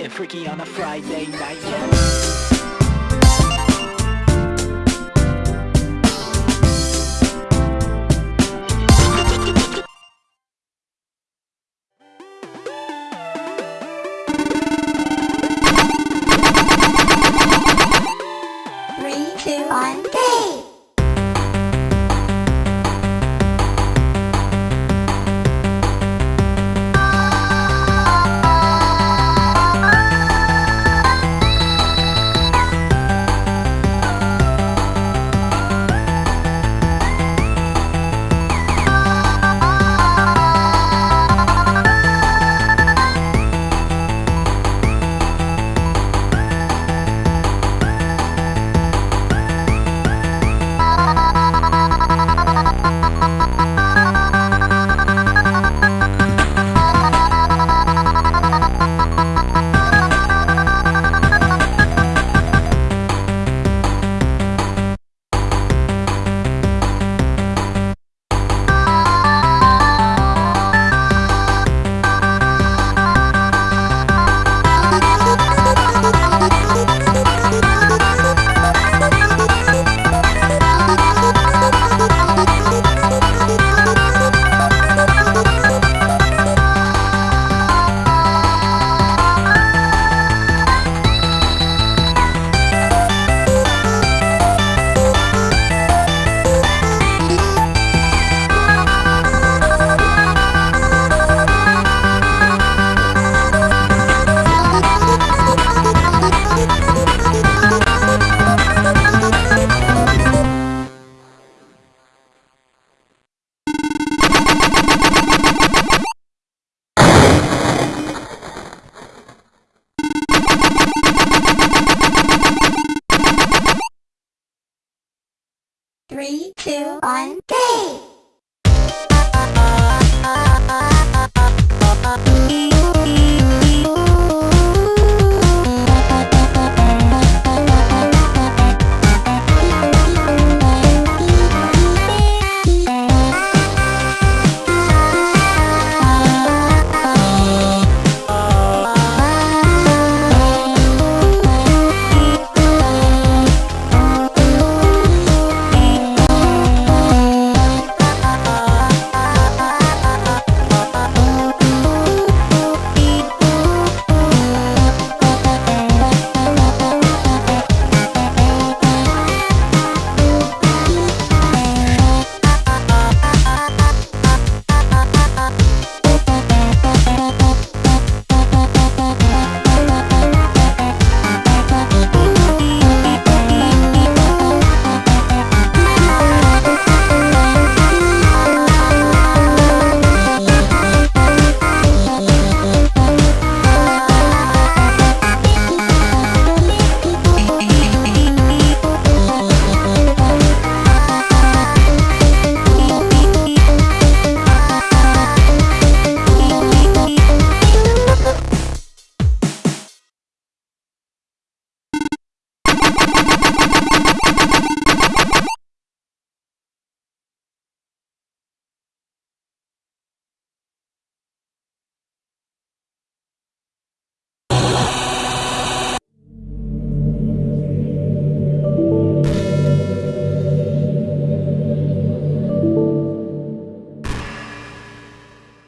Getting freaky on a Friday night, yeah Three, two, one, go!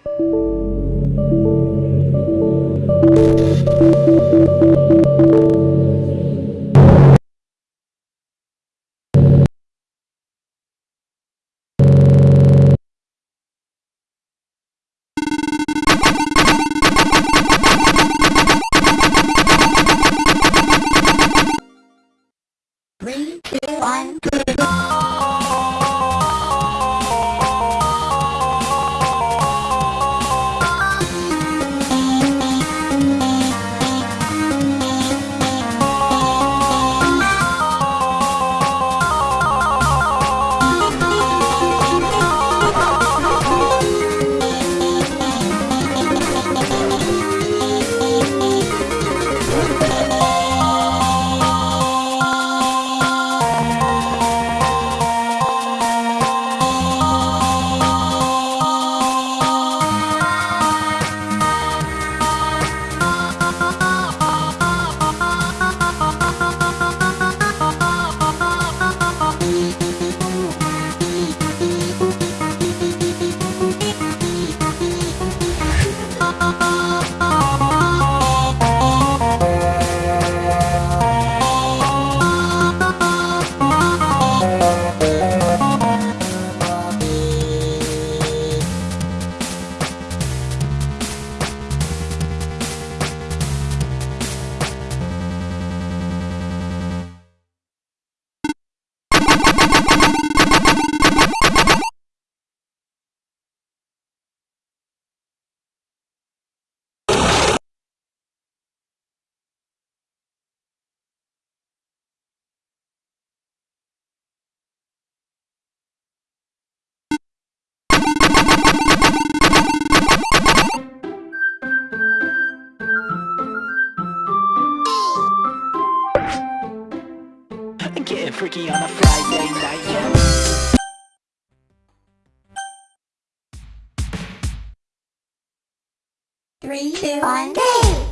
Thank you. Getting on a Friday night, yeah. Three, two, one, go!